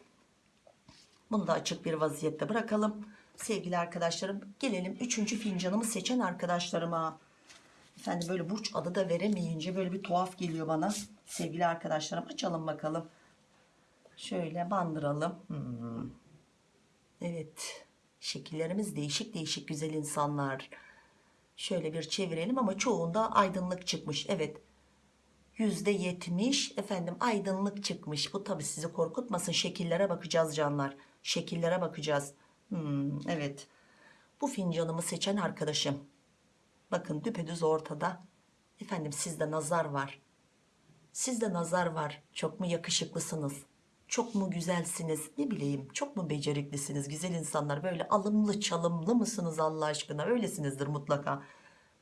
Bunu da açık bir vaziyette bırakalım. Sevgili arkadaşlarım gelelim üçüncü fincanımı seçen arkadaşlarıma. Efendim böyle burç adı da veremeyince böyle bir tuhaf geliyor bana. Sevgili arkadaşlarım açalım bakalım. Şöyle bandıralım. Hmm. Evet. Şekillerimiz değişik değişik güzel insanlar. Şöyle bir çevirelim ama çoğunda aydınlık çıkmış. Evet. Yüzde yetmiş efendim aydınlık çıkmış. Bu tabi sizi korkutmasın. Şekillere bakacağız canlar. Şekillere bakacağız. Hmm, evet. Bu fincanımı seçen arkadaşım. Bakın düpedüz ortada. Efendim sizde nazar var. Sizde nazar var. Çok mu yakışıklısınız? Çok mu güzelsiniz? Ne bileyim çok mu beceriklisiniz? Güzel insanlar böyle alımlı çalımlı mısınız Allah aşkına? Öylesinizdir mutlaka.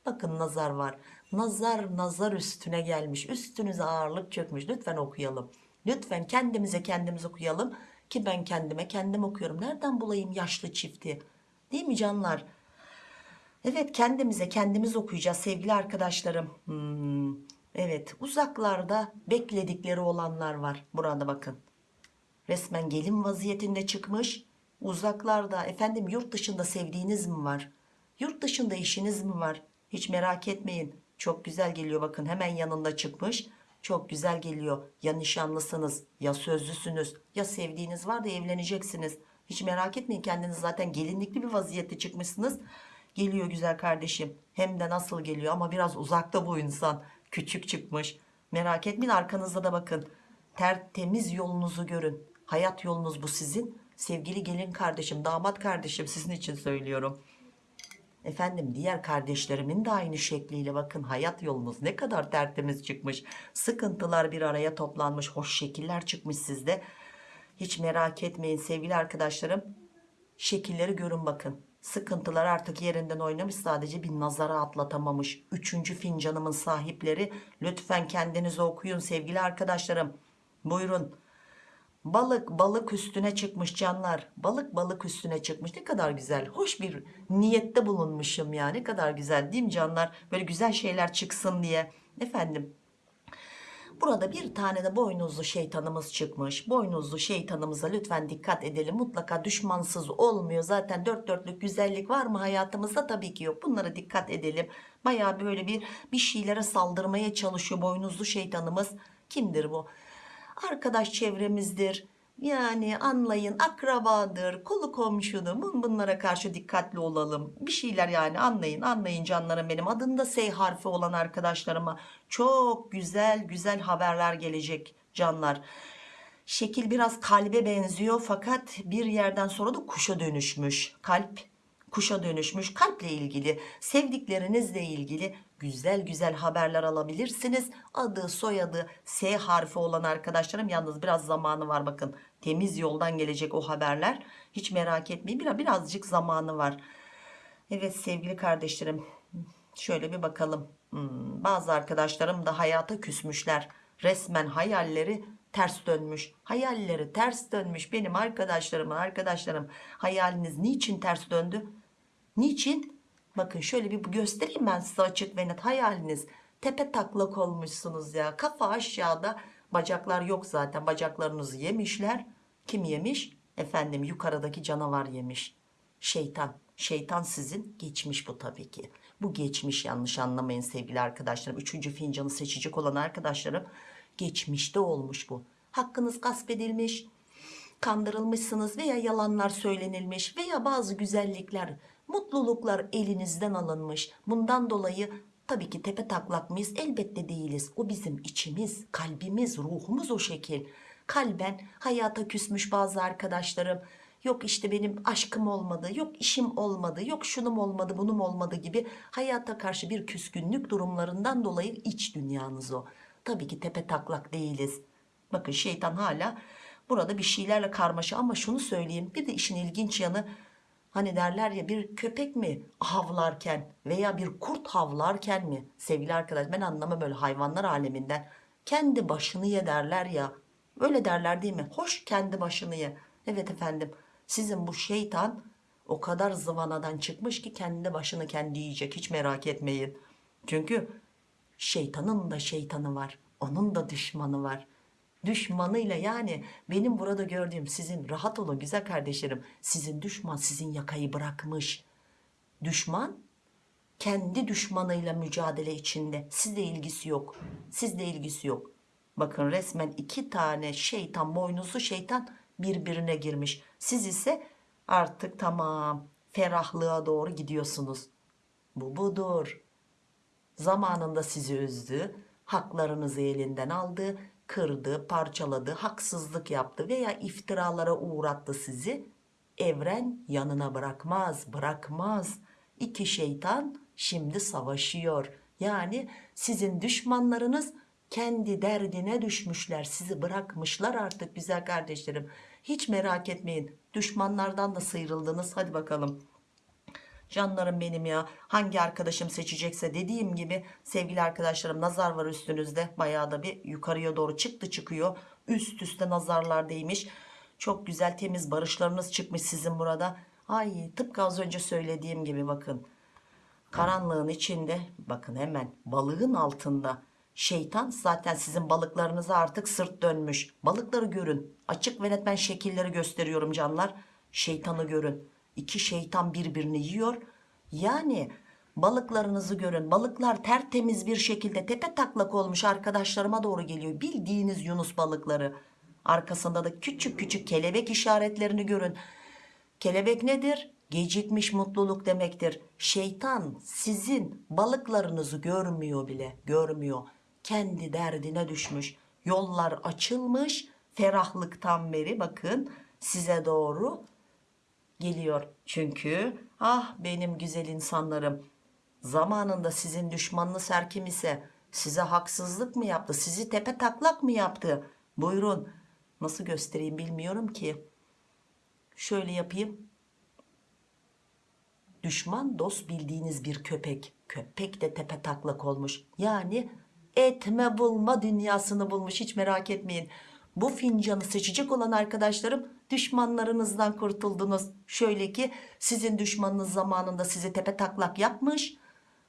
Bakın nazar var. Nazar nazar üstüne gelmiş. Üstünüze ağırlık çökmüş. Lütfen okuyalım. Lütfen kendimize kendimiz okuyalım. Ki ben kendime kendim okuyorum. Nereden bulayım yaşlı çifti? Değil mi canlar? Evet kendimize kendimiz okuyacağız sevgili arkadaşlarım. Hmm, evet uzaklarda bekledikleri olanlar var. Burada bakın. Resmen gelin vaziyetinde çıkmış. Uzaklarda efendim yurt dışında sevdiğiniz mi var? Yurt dışında işiniz mi var? Hiç merak etmeyin. Çok güzel geliyor bakın hemen yanında çıkmış. Çok güzel geliyor. Ya nişanlısınız ya sözlüsünüz ya sevdiğiniz var da evleneceksiniz. Hiç merak etmeyin kendiniz zaten gelinlikli bir vaziyette çıkmışsınız. Geliyor güzel kardeşim. Hem de nasıl geliyor ama biraz uzakta bu insan. Küçük çıkmış. Merak etmeyin arkanızda da bakın. Tertemiz yolunuzu görün. Hayat yolunuz bu sizin. sevgili gelin kardeşim damat kardeşim sizin için söylüyorum Efendim diğer kardeşlerimin de aynı şekliyle bakın hayat yolunuz ne kadar tertemiz çıkmış. Sıkıntılar bir araya toplanmış. Hoş şekiller çıkmış sizde. Hiç merak etmeyin sevgili arkadaşlarım. Şekilleri görün bakın. Sıkıntılar artık yerinden oynamış sadece bir nazara atlatamamış. Üçüncü fincanımın sahipleri lütfen kendinizi okuyun sevgili arkadaşlarım. Buyurun. Balık balık üstüne çıkmış canlar. Balık balık üstüne çıkmış. Ne kadar güzel. Hoş bir niyette bulunmuşum ya. Ne kadar güzel değil mi canlar? Böyle güzel şeyler çıksın diye. Efendim. Burada bir tane de boynuzlu şeytanımız çıkmış. Boynuzlu şeytanımıza lütfen dikkat edelim. Mutlaka düşmansız olmuyor. Zaten dört dörtlük güzellik var mı hayatımızda? Tabii ki yok. Bunlara dikkat edelim. Baya böyle bir bir şeylere saldırmaya çalışıyor boynuzlu şeytanımız. Kimdir bu? Arkadaş çevremizdir. Yani anlayın akrabadır, kolu komşudur. Bun- Bunlara karşı dikkatli olalım. Bir şeyler yani anlayın, anlayın canlarım benim. Adında S harfi olan arkadaşlarıma çok güzel güzel haberler gelecek canlar. Şekil biraz kalbe benziyor fakat bir yerden sonra da kuşa dönüşmüş. Kalp kuşa dönüşmüş kalple ilgili sevdiklerinizle ilgili güzel güzel haberler alabilirsiniz. Adı soyadı S harfi olan arkadaşlarım yalnız biraz zamanı var bakın. Temiz yoldan gelecek o haberler. Hiç merak etmeyin biraz birazcık zamanı var. Evet sevgili kardeşlerim şöyle bir bakalım. Hmm, bazı arkadaşlarım da hayata küsmüşler. Resmen hayalleri ters dönmüş. Hayalleri ters dönmüş. Benim arkadaşlarımın arkadaşlarım hayaliniz niçin ters döndü? Niçin? Bakın şöyle bir göstereyim ben size açık ve net hayaliniz. Tepe taklak olmuşsunuz ya. Kafa aşağıda. Bacaklar yok zaten. Bacaklarınızı yemişler. Kim yemiş? Efendim yukarıdaki canavar yemiş. Şeytan. Şeytan sizin geçmiş bu tabii ki. Bu geçmiş yanlış anlamayın sevgili arkadaşlarım. Üçüncü fincanı seçecek olan arkadaşlarım. Geçmişte olmuş bu. Hakkınız gasp edilmiş kandırılmışsınız veya yalanlar söylenilmiş veya bazı güzellikler, mutluluklar elinizden alınmış. Bundan dolayı tabii ki tepe taklak mıyız? Elbette değiliz. O bizim içimiz, kalbimiz, ruhumuz o şekil. Kalben hayata küsmüş bazı arkadaşlarım. Yok işte benim aşkım olmadı, yok işim olmadı, yok şunum olmadı, bunum olmadı gibi hayata karşı bir küskünlük durumlarından dolayı iç dünyanız o. Tabii ki tepe taklak değiliz. Bakın şeytan hala burada bir şeylerle karmaşa ama şunu söyleyeyim bir de işin ilginç yanı hani derler ya bir köpek mi havlarken veya bir kurt havlarken mi sevgili arkadaş? Ben anlamam böyle hayvanlar aleminden. Kendi başını ye derler ya. Öyle derler değil mi? Hoş kendi başını ye. Evet efendim sizin bu şeytan o kadar zıvanadan çıkmış ki kendi başını kendi yiyecek hiç merak etmeyin. Çünkü şeytanın da şeytanı var onun da düşmanı var düşmanıyla yani benim burada gördüğüm sizin rahat olun güzel kardeşlerim sizin düşman sizin yakayı bırakmış. Düşman kendi düşmanıyla mücadele içinde. Sizle ilgisi yok sizle ilgisi yok. Bakın resmen iki tane şeytan boynuzlu şeytan birbirine girmiş. Siz ise artık tamam ferahlığa doğru gidiyorsunuz. Bu budur. Zamanında sizi üzdü, haklarınızı elinden aldı, kırdı, parçaladı, haksızlık yaptı veya iftiralara uğrattı sizi. Evren yanına bırakmaz, bırakmaz. İki şeytan şimdi savaşıyor. Yani sizin düşmanlarınız kendi derdine düşmüşler, sizi bırakmışlar artık güzel kardeşlerim. Hiç merak etmeyin. Düşmanlardan da sıyrıldınız. Hadi bakalım. Canlarım benim ya. Hangi arkadaşım seçecekse dediğim gibi sevgili arkadaşlarım nazar var üstünüzde. Bayağı da bir yukarıya doğru çıktı çıkıyor. Üst üste nazarlar değmiş. Çok güzel temiz barışlarınız çıkmış sizin burada. Ay tıpkı az önce söylediğim gibi bakın. Karanlığın içinde bakın hemen balığın altında şeytan zaten sizin balıklarınıza artık sırt dönmüş. Balıkları görün. Açık ve net ben şekilleri gösteriyorum canlar. Şeytanı görün iki şeytan birbirini yiyor yani balıklarınızı görün balıklar tertemiz bir şekilde tepe taklak olmuş arkadaşlarıma doğru geliyor bildiğiniz yunus balıkları arkasında da küçük küçük kelebek işaretlerini görün Kelebek nedir? Gecikmiş mutluluk demektir. Şeytan sizin balıklarınızı görmüyor bile, görmüyor. Kendi derdine düşmüş. Yollar açılmış, ferahlıktan beri bakın size doğru geliyor. Çünkü ah benim güzel insanlarım zamanında sizin düşmanınız her kim ise size haksızlık mı yaptı? Sizi tepe taklak mı yaptı? Buyurun. Nasıl göstereyim bilmiyorum ki. Şöyle yapayım. Düşman dost bildiğiniz bir köpek. Köpek de tepe taklak olmuş. Yani etme bulma dünyasını bulmuş. Hiç merak etmeyin. Bu fincanı seçecek olan arkadaşlarım düşmanlarınızdan kurtuldunuz. Şöyle ki sizin düşmanınız zamanında sizi tepe taklak yapmış,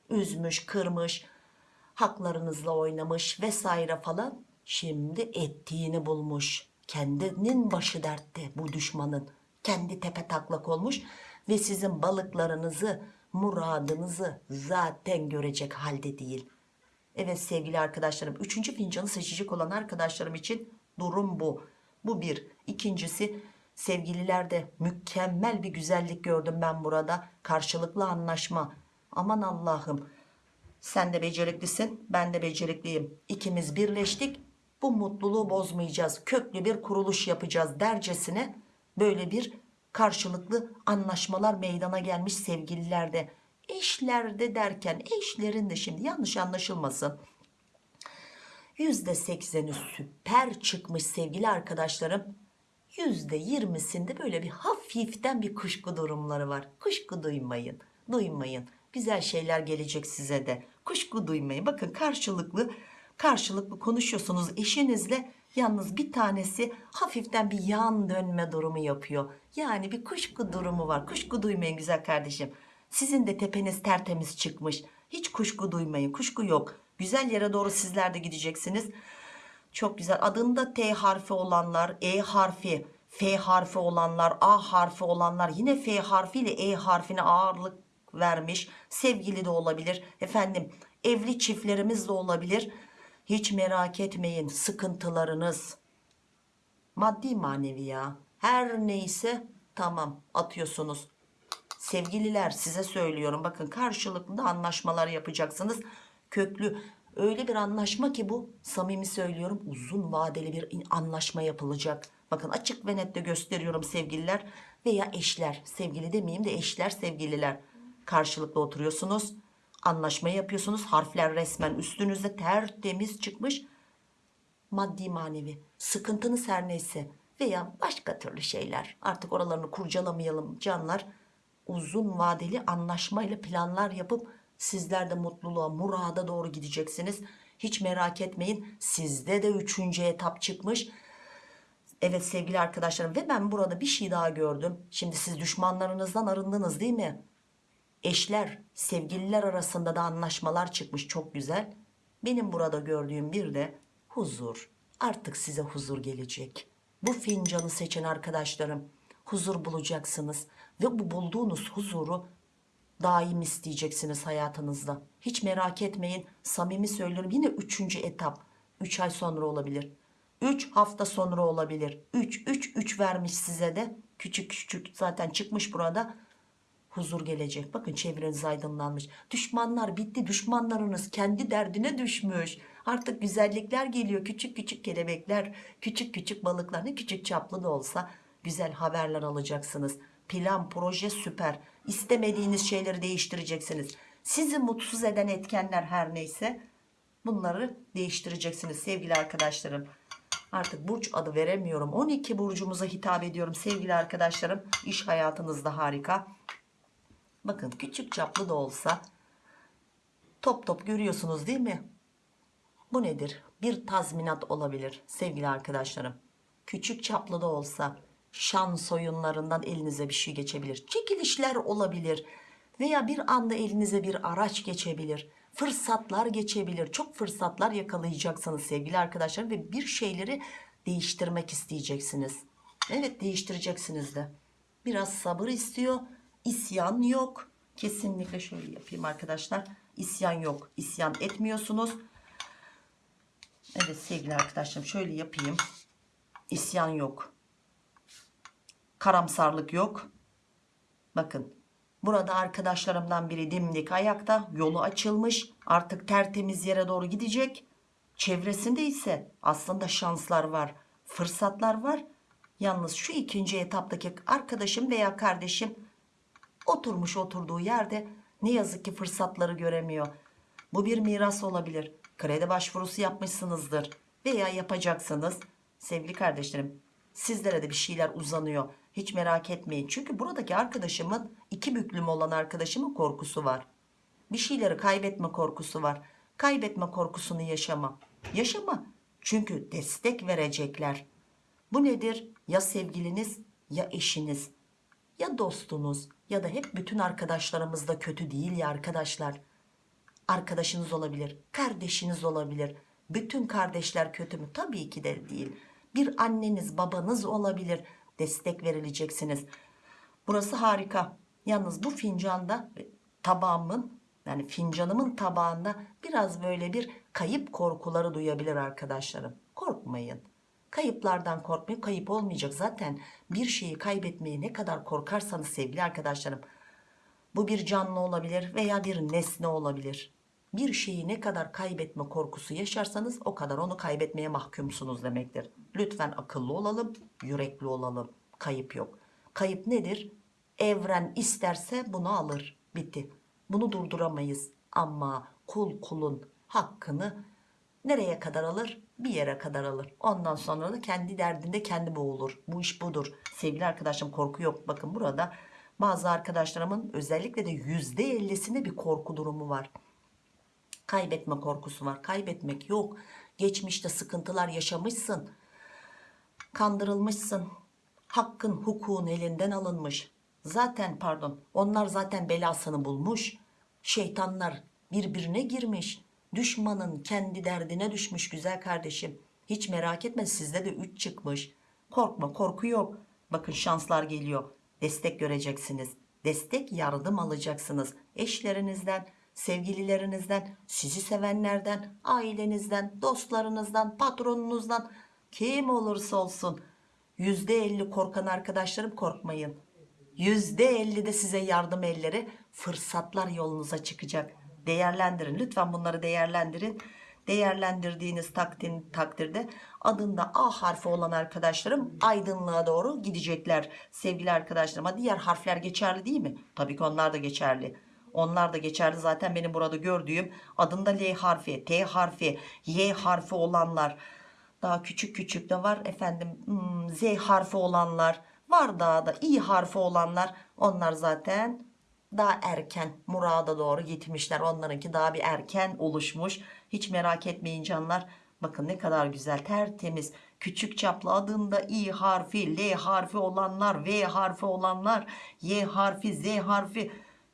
üzmüş, kırmış, haklarınızla oynamış vesaire falan. Şimdi ettiğini bulmuş. Kendinin başı dertte bu düşmanın. Kendi tepe taklak olmuş ve sizin balıklarınızı, muradınızı zaten görecek halde değil. Evet sevgili arkadaşlarım üçüncü fincanı seçecek olan arkadaşlarım için durum bu. Bu bir. İkincisi sevgililerde mükemmel bir güzellik gördüm ben burada. Karşılıklı anlaşma. Aman Allah'ım sen de beceriklisin ben de becerikliyim. İkimiz birleştik bu mutluluğu bozmayacağız. Köklü bir kuruluş yapacağız dercesine böyle bir karşılıklı anlaşmalar meydana gelmiş sevgililerde. Eşlerde derken eşlerin de şimdi yanlış anlaşılmasın. %80'i süper çıkmış sevgili arkadaşlarım. %20'sinde böyle bir hafiften bir kuşku durumları var. Kuşku duymayın, duymayın. Güzel şeyler gelecek size de. Kuşku duymayın. Bakın karşılıklı karşılıklı konuşuyorsunuz eşinizle. Yalnız bir tanesi hafiften bir yan dönme durumu yapıyor. Yani bir kuşku durumu var. Kuşku duymayın güzel kardeşim. Sizin de tepeniz tertemiz çıkmış. Hiç kuşku duymayın. Kuşku yok. Güzel yere doğru sizler de gideceksiniz. Çok güzel. Adında T harfi olanlar, E harfi, F harfi olanlar, A harfi olanlar, yine F harfiyle E harfine ağırlık vermiş. Sevgili de olabilir. Efendim, evli çiftlerimiz de olabilir. Hiç merak etmeyin. Sıkıntılarınız maddi manevi ya. Her neyse tamam atıyorsunuz. Sevgililer size söylüyorum bakın karşılıklı da anlaşmalar yapacaksınız. Köklü öyle bir anlaşma ki bu samimi söylüyorum uzun vadeli bir anlaşma yapılacak. Bakın açık ve net de gösteriyorum sevgililer veya eşler. Sevgili demeyeyim de eşler sevgililer. Karşılıklı oturuyorsunuz. Anlaşma yapıyorsunuz harfler resmen üstünüzde tertemiz çıkmış. Maddi manevi. Sıkıntınız her neyse veya başka türlü şeyler. Artık oralarını kurcalamayalım canlar. Uzun vadeli anlaşmayla planlar yapıp sizler de mutluluğa murada doğru gideceksiniz. Hiç merak etmeyin sizde de üçüncü etap çıkmış. Evet sevgili arkadaşlarım ve ben burada bir şey daha gördüm. Şimdi siz düşmanlarınızdan arındınız değil mi? Eşler sevgililer arasında da anlaşmalar çıkmış çok güzel. Benim burada gördüğüm bir de huzur. Artık size huzur gelecek. Bu fincanı seçen arkadaşlarım huzur bulacaksınız. Ve bu bulduğunuz huzuru daim isteyeceksiniz hayatınızda hiç merak etmeyin samimi söylüyorum yine üçüncü etap 3 ay sonra olabilir 3 hafta sonra olabilir 3 3 3 vermiş size de küçük küçük zaten çıkmış burada huzur gelecek. Bakın çevreniz aydınlanmış. Düşmanlar bitti. Düşmanlarınız kendi derdine düşmüş. Artık güzellikler geliyor. Küçük küçük kelebekler, küçük küçük balıklar ne küçük çaplı da olsa güzel haberler alacaksınız. Plan, proje süper. İstemediğiniz şeyleri değiştireceksiniz. Sizi mutsuz eden etkenler her neyse bunları değiştireceksiniz sevgili arkadaşlarım. Artık burç adı veremiyorum. 12 burcumuza hitap ediyorum sevgili arkadaşlarım. İş hayatınızda harika. Bakın küçük çaplı da olsa top top görüyorsunuz değil mi? Bu nedir? Bir tazminat olabilir sevgili arkadaşlarım. Küçük çaplı da olsa şans oyunlarından elinize bir şey geçebilir. Çekilişler olabilir veya bir anda elinize bir araç geçebilir. Fırsatlar geçebilir. Çok fırsatlar yakalayacaksınız sevgili arkadaşlarım ve bir şeyleri değiştirmek isteyeceksiniz. Evet değiştireceksiniz de. Biraz sabır istiyor. İsyan yok. Kesinlikle şöyle yapayım arkadaşlar. İsyan yok. İsyan etmiyorsunuz. Evet sevgili arkadaşlarım şöyle yapayım. İsyan yok. Karamsarlık yok. Bakın burada arkadaşlarımdan biri dimdik ayakta yolu açılmış artık tertemiz yere doğru gidecek. Çevresinde ise aslında şanslar var fırsatlar var Yalnız şu ikinci etaptaki arkadaşım veya kardeşim oturmuş oturduğu yerde ne yazık ki fırsatları göremiyor. Bu bir miras olabilir. Kredi başvurusu yapmışsınızdır veya yapacaksınız. Sevgili kardeşlerim sizlere de bir şeyler uzanıyor. Hiç merak etmeyin. Çünkü buradaki arkadaşımın iki büklüm olan arkadaşımın korkusu var. Bir şeyleri kaybetme korkusu var. Kaybetme korkusunu yaşama. Yaşama. Çünkü destek verecekler. Bu nedir? Ya sevgiliniz ya eşiniz ya dostunuz ya da hep bütün arkadaşlarımız da kötü değil ya arkadaşlar. Arkadaşınız olabilir, kardeşiniz olabilir. Bütün kardeşler kötü mü? Tabii ki de değil. Bir anneniz, babanız olabilir. Destek verileceksiniz. Burası harika. Yalnız bu fincanda tabağımın yani fincanımın tabağında biraz böyle bir kayıp korkuları duyabilir arkadaşlarım. Korkmayın. Kayıplardan korkmayın. Kayıp olmayacak. Zaten bir şeyi kaybetmeye ne kadar korkarsanız sevgili arkadaşlarım. Bu bir canlı olabilir veya bir nesne olabilir. Bir şeyi ne kadar kaybetme korkusu yaşarsanız o kadar onu kaybetmeye mahkumsunuz demektir. Lütfen akıllı olalım, yürekli olalım. Kayıp yok. Kayıp nedir? Evren isterse bunu alır. Bitti. Bunu durduramayız. Ama kul kulun hakkını nereye kadar alır? Bir yere kadar alır. Ondan sonra da kendi derdinde kendi boğulur. Bu iş budur. Sevgili arkadaşım korku yok. Bakın burada bazı arkadaşlarımın özellikle de yüzde ellisinde bir korku durumu var. Kaybetme korkusu var. Kaybetmek yok. Geçmişte sıkıntılar yaşamışsın. Kandırılmışsın. Hakkın hukukun elinden alınmış. Zaten pardon onlar zaten belasını bulmuş. Şeytanlar birbirine girmiş. Düşmanın kendi derdine düşmüş güzel kardeşim. Hiç merak etme sizde de 3 çıkmış. Korkma korku yok. Bakın şanslar geliyor. Destek göreceksiniz. Destek yardım alacaksınız. Eşlerinizden, sevgililerinizden, sizi sevenlerden, ailenizden, dostlarınızdan, patronunuzdan kim olursa olsun. %50 korkan arkadaşlarım korkmayın. %50 de size yardım elleri fırsatlar yolunuza çıkacak. Değerlendirin. Lütfen bunları değerlendirin. Değerlendirdiğiniz takdir, takdirde adında A harfi olan arkadaşlarım aydınlığa doğru gidecekler. Sevgili arkadaşlarım. Ama diğer harfler geçerli değil mi? Tabii ki onlar da geçerli. Onlar da geçerli. Zaten benim burada gördüğüm adında L harfi, T harfi, Y harfi olanlar. Daha küçük küçük de var. Efendim hmm, Z harfi olanlar var daha da İ harfi olanlar. Onlar zaten daha erken murada doğru gitmişler. Onlarınki daha bir erken oluşmuş. Hiç merak etmeyin canlar. Bakın ne kadar güzel tertemiz küçük çaplı adında İ harfi L harfi olanlar V harfi olanlar Y harfi Z harfi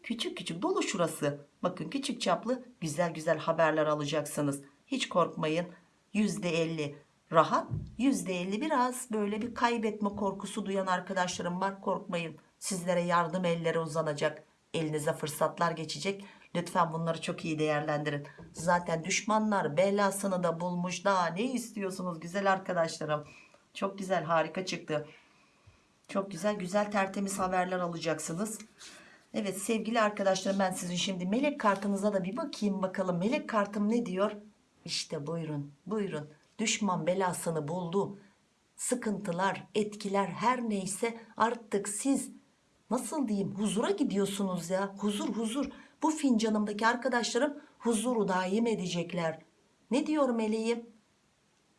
küçük küçük dolu şurası. Bakın küçük çaplı güzel güzel haberler alacaksınız. Hiç korkmayın. %50 rahat %50 biraz böyle bir kaybetme korkusu duyan arkadaşlarım var. Korkmayın. Sizlere yardım elleri uzanacak. Elinize fırsatlar geçecek. Lütfen bunları çok iyi değerlendirin. Zaten düşmanlar belasını da bulmuş. Daha ne istiyorsunuz güzel arkadaşlarım? Çok güzel harika çıktı. Çok güzel güzel tertemiz haberler alacaksınız Evet sevgili arkadaşlarım ben sizin şimdi melek kartınıza da bir bakayım bakalım. Melek kartım ne diyor? İşte buyurun buyurun. Düşman belasını buldu. Sıkıntılar etkiler her neyse artık siz nasıl diyeyim huzura gidiyorsunuz ya. Huzur huzur. Bu fincanımdaki arkadaşlarım huzuru daim edecekler. Ne diyor meleğim?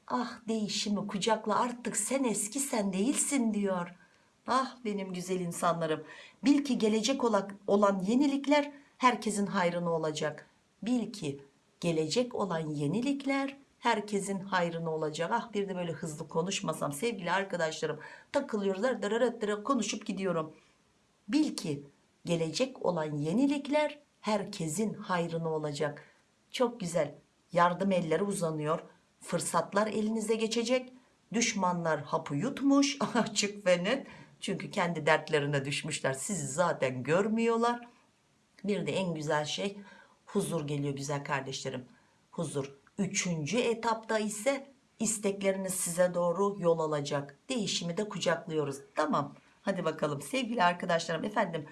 Ah değişimi kucakla artık sen eski sen değilsin diyor ah benim güzel insanlarım bil ki gelecek olan, yenilikler herkesin hayrına olacak. Bil ki gelecek olan yenilikler herkesin hayrına olacak. Ah bir de böyle hızlı konuşmasam sevgili arkadaşlarım takılıyoruz dırırıt dırırıt konuşup gidiyorum. Bil ki gelecek olan yenilikler herkesin hayrına olacak. Çok güzel yardım elleri uzanıyor fırsatlar elinize geçecek. Düşmanlar hapı yutmuş açık ve net çünkü kendi dertlerine düşmüşler. Sizi zaten görmüyorlar. Bir de en güzel şey huzur geliyor güzel kardeşlerim. Huzur üçüncü etapta ise istekleriniz size doğru yol alacak. Değişimi de kucaklıyoruz. Tamam hadi bakalım. Sevgili arkadaşlarım efendim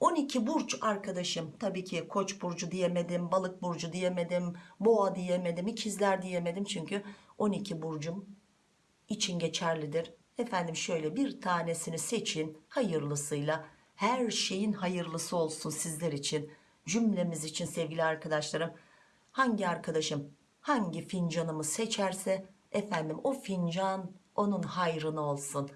12 burç arkadaşım. Tabii ki koç burcu diyemedim balık burcu diyemedim boğa diyemedim ikizler diyemedim. Çünkü 12 burcum için geçerlidir Efendim şöyle bir tanesini seçin hayırlısıyla. Her şeyin hayırlısı olsun sizler için. Cümlemiz için sevgili arkadaşlarım. Hangi arkadaşım hangi fincanımı seçerse efendim o fincan onun hayrına olsun.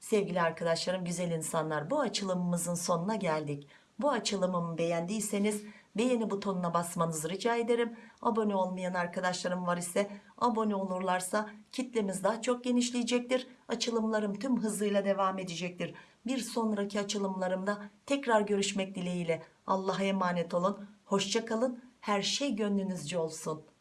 Sevgili arkadaşlarım güzel insanlar bu açılımımızın sonuna geldik. Bu açılımımı beğendiyseniz beğeni butonuna basmanızı rica ederim. Abone olmayan arkadaşlarım var ise abone olurlarsa kitlemiz daha çok genişleyecektir. Açılımlarım tüm hızıyla devam edecektir. Bir sonraki açılımlarımda tekrar görüşmek dileğiyle. Allah'a emanet olun. Hoşça kalın. Her şey gönlünüzce olsun.